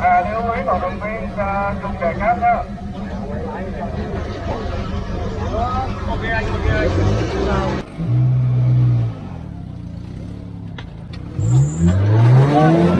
À, lưu ý cổ động viên uh, dùng kẻ cáp nhá. Ok anh, ok anh. Rồi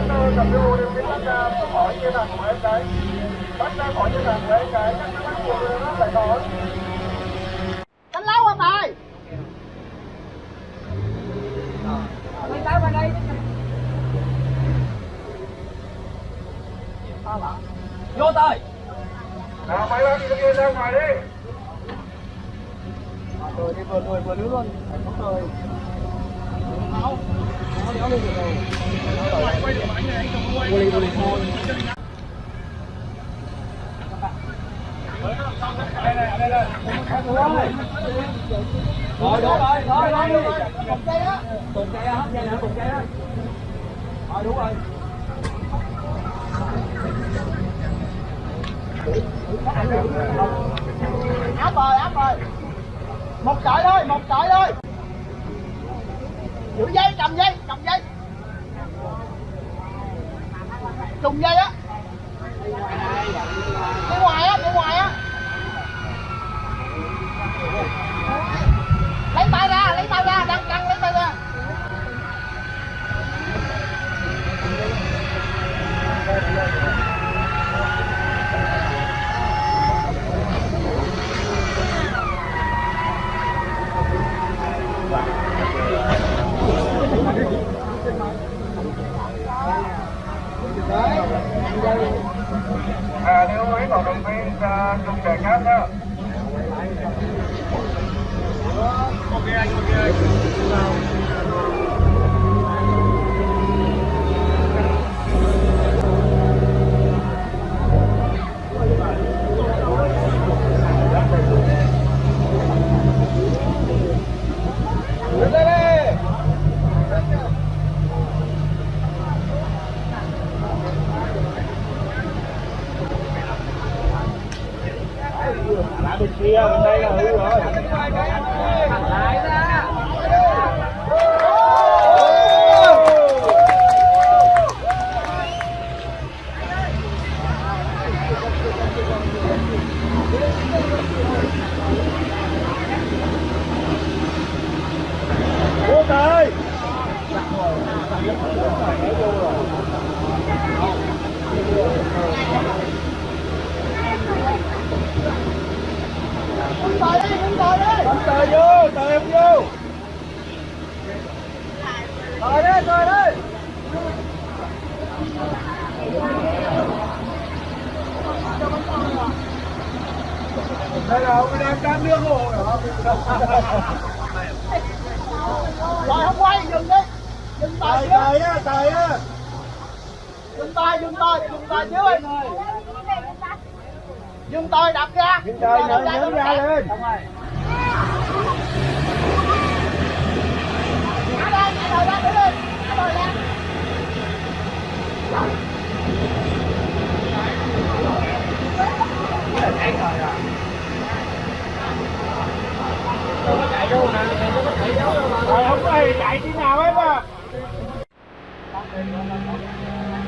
bắt bác ơi, cầm lưu điều biết bác ra khỏi như là của em cái. bắt ra khỏi như là của em cái, các bắt buộc nó phải khỏi. Đánh lâu hả tài? Mày tao vào đây. Vô tay. Nào, mấy bác đi kia ra ngoài đi. Rồi đi vừa rồi vừa nước luôn. Phải có cười. máu Nó đéo lên được rồi. Vô đi vô đi thôi. Rồi đúng rồi, thôi thôi đi. Cùng cây đó Cùng cây đó hết dây nữa cùng cây đó Rồi đúng rồi. Áp rồi, áp rồi. Một sợi thôi, một sợi thôi. Giữ dây, cầm dây, cầm. Trùng dây á. Đi ngoài á, đi ngoài á. Lấy tay ra, lấy tay ra, đang căng lấy tay ra cầu động viên uh, dùng kẻ cáp nhá. Ok anh, ok anh. Bên kia, bên đây là hư rồi. Quốc ơi! đây là ông đang cán nước hộ hả Rồi không quay, dừng đi. Dừng tay tài trước. tài á tài á Dừng tay, dừng tay, dừng Dừng tay đập ra. Dừng tay, nhấn- nhấn ra lên. Thả ra, thả đầu ra, thử đi. Thả đầu ra. Rồi không nào hết à Đầu xuống đi, đầu xuống đi.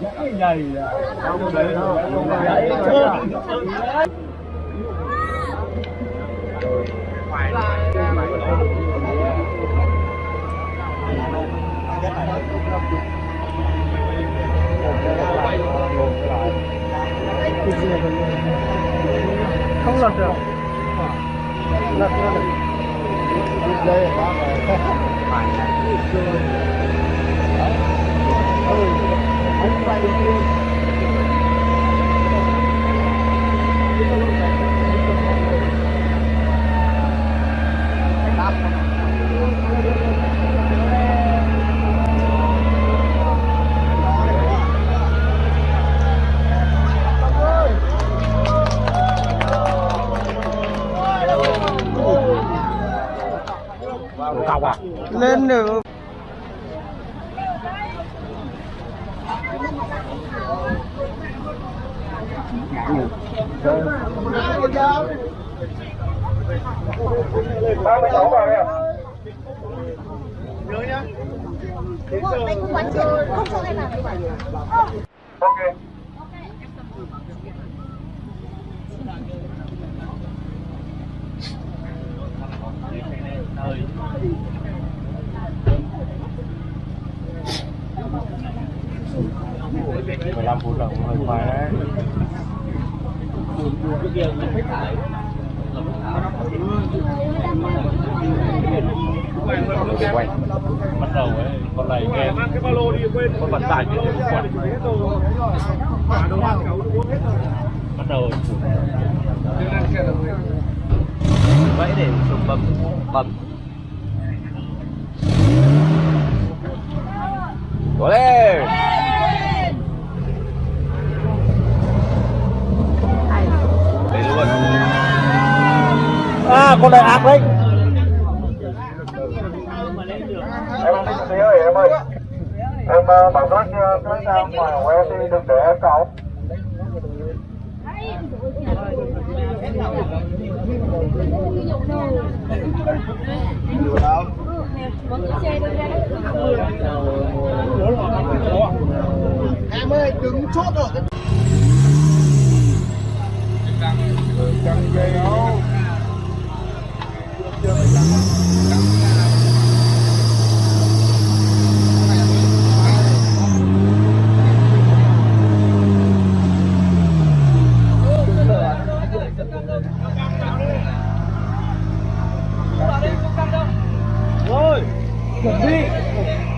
nhầy rồi Ôm luôn. Ôm luôn. Cái gì à Không để không để không lật được lật ra được đây Thank you à lên được ba mươi sáu vào đây à nhớ nhá không quán chưa, không cho em làm ok mười lăm phút là cũng hơi khoai đấy. Quay bắt đầu ấy con này nghe cái ba lô đi quên con vận tải như thế quần bắt đầu vậy để dùng bấm bấm Cố lên. để luôn à con này ác đấy em không thích xíu em ơi em uh, bảo các cái ra ngoài của em đi đừng để em cậu Em ơi, đứng chốt rồi. Chẳng dây đâu Rồi. Complete.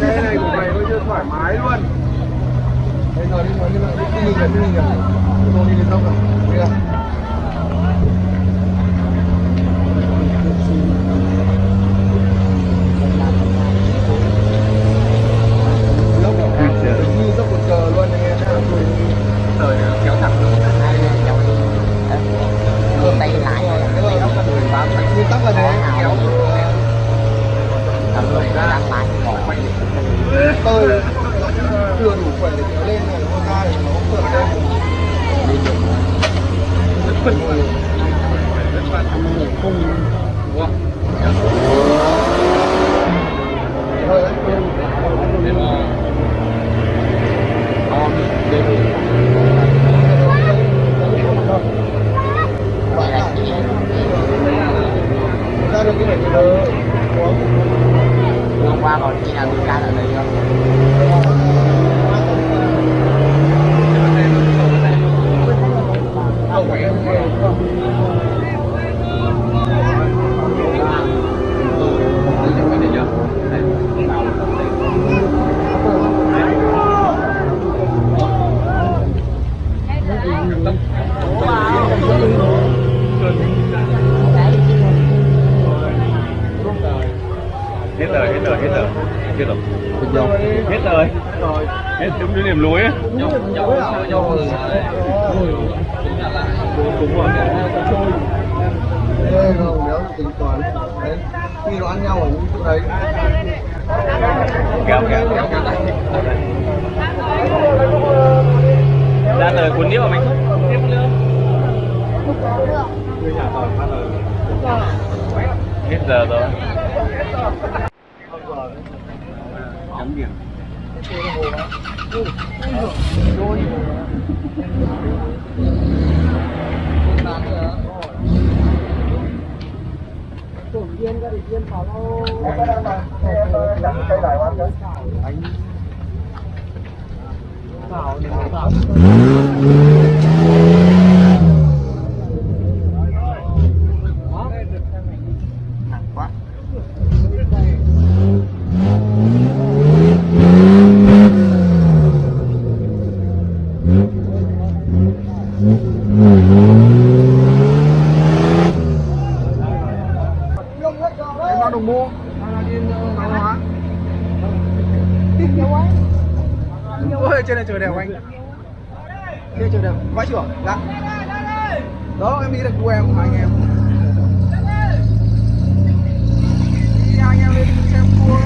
Xe này của mày nó chưa thoải mái luôn. Đây rồi đi rồi đi rồi đi đi gần đi gần. Tôi đi đến đâu rồi? Đi rồi. Lốc như dốc một cờ luôn anh em nhá. Rồi kéo thẳng luôn. tay lại rồi. Cái này nó cần phải bám thành nguyên tắc là thế, kéo. Đang lại còn quay tôi chưa đủ khỏe để kéo lên này con hai nó không vượt lên Thôi đấy. gọi là chị ra được cái này thì đỡ hôm qua còn chị nào bị can ở đây không Hãy subscribe cho kênh Ghiền Mì Gõ Để không bỏ lỡ hết rồi bình dầu hết rồi hết đúng cái điểm lối ấy dầu dầu dầu đúng rồi Ê, không, nếu tính toán đấy khi nó ăn nhau ở những chỗ đấy kéo kéo ra tới cuốn điệu mình tiếp nữa hết giờ rồi chấm điểm cây đại quan đấy em bao đồng mua hay là đi hàng hóa ôi, trên này trời đẹp anh. Trên trời đẹp vãi trưởng dạ. Đó, em nghĩ là của em của anh em. Đi anh em lên xem tour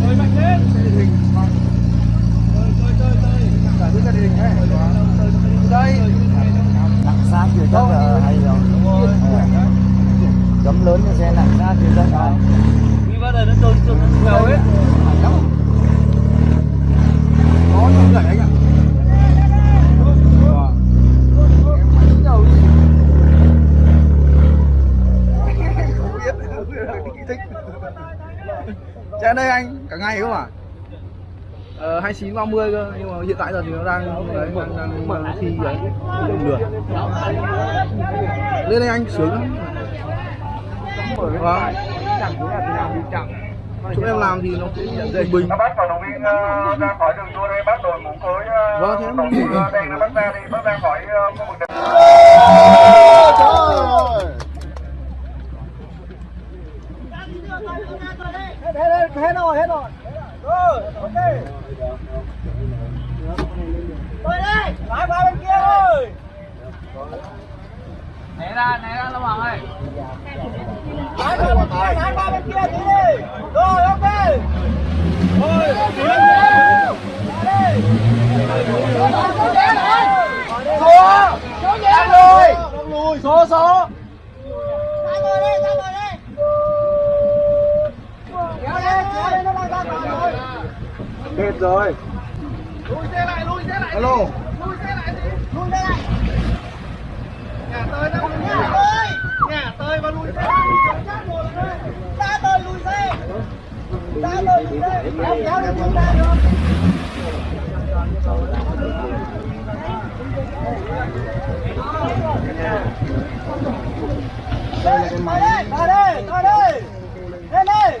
chơi mạnh lên. Xe địa hình. Vâng cả thứ gia đình ấy đây xa chưa chắc là hay rồi. Cấm lớn cho xe nặng xa chưa chắc là vì bao giờ nó trôn trôn nhiều hết lắm có những gậy anh ạ đi. Chạy đây anh, cả ngày không à? Ờ, 29 30 cơ, nhưng mà hiện tại giờ thì nó đang đấy, đang, đang, đang thi đấy, được. Lên đây anh sướng lắm. Vâng. Chỗ em làm thì nó cũng bình bình. nó bắt vận động viên ờ, ra khỏi đường đua đây bắt đội mũ cối ờ, Vâng, thế mũ, ờ, đen nó bắt ra đi bắt ra khỏi ờ, khu vực. Hết rồi, hết rồi. Rồi, ok. Tôi đây. Lái qua bên kia thôi. né ra né ra lâm hoàng ơi Lái qua bên kia, lái qua bên kia tí đi. Rồi, ok. Rồi, Số, số nhẹ rồi. Số, số. Ra ngồi đi, ra ngồi đi. Kéo lên, kéo lên, nó đang ra ngoài rồi. Hết rồi. Lùi xe lại, lùi xe lại. Alo. Lùi xe lại đi. Lùi xe lại. Nhà tơi nó nhà tơi. Nhà tôi và lùi xe. Ra tôi lùi xe. Ra tôi lùi xe. Kéo kéo được chúng ta được. Đây là cái máy. Tới đây, đây. Lên đây.